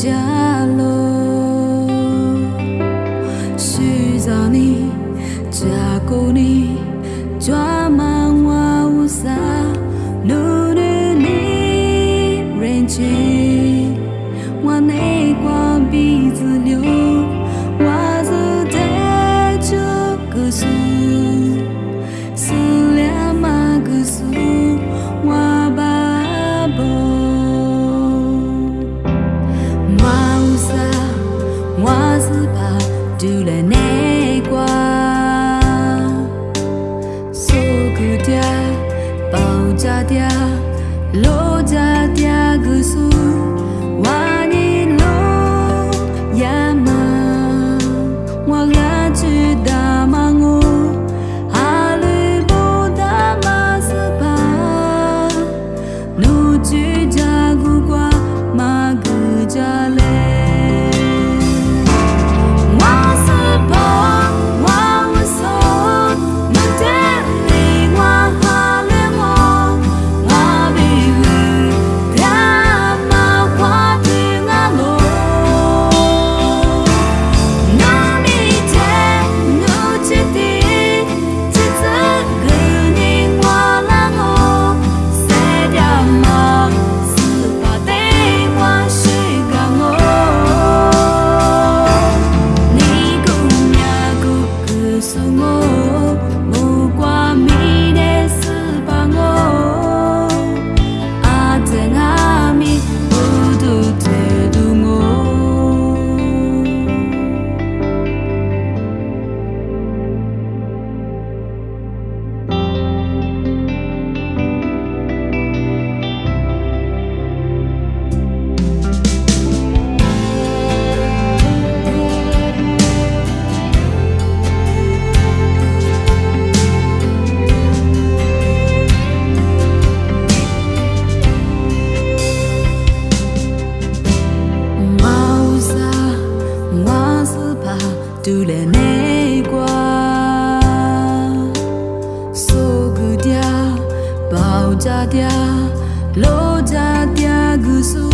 ကြလို့ရှိသာနီကြာကိုနီကြွားမဝဝစာနူနူနီရင်ချင်း 家的，罗家的，姑苏。